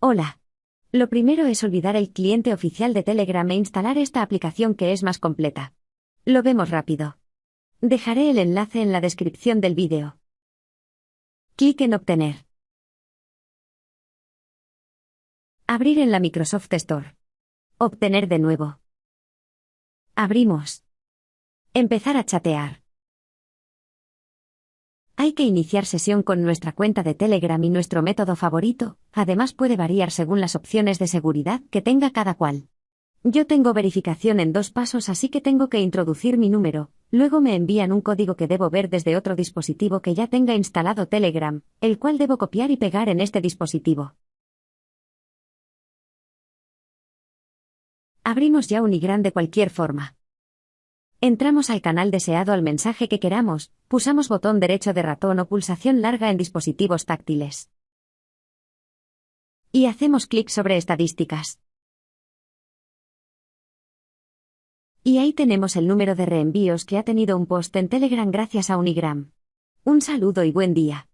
Hola. Lo primero es olvidar el cliente oficial de Telegram e instalar esta aplicación que es más completa. Lo vemos rápido. Dejaré el enlace en la descripción del vídeo. Clic en Obtener. Abrir en la Microsoft Store. Obtener de nuevo. Abrimos. Empezar a chatear. Hay que iniciar sesión con nuestra cuenta de Telegram y nuestro método favorito, además puede variar según las opciones de seguridad que tenga cada cual. Yo tengo verificación en dos pasos así que tengo que introducir mi número, luego me envían un código que debo ver desde otro dispositivo que ya tenga instalado Telegram, el cual debo copiar y pegar en este dispositivo. Abrimos ya Unigram de cualquier forma. Entramos al canal deseado al mensaje que queramos, pulsamos botón derecho de ratón o pulsación larga en dispositivos táctiles. Y hacemos clic sobre estadísticas. Y ahí tenemos el número de reenvíos que ha tenido un post en Telegram gracias a Unigram. Un saludo y buen día.